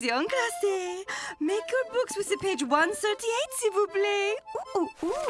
En classe. Make your books with the page 138, s'il vous plaît. Ooh, ooh, ooh.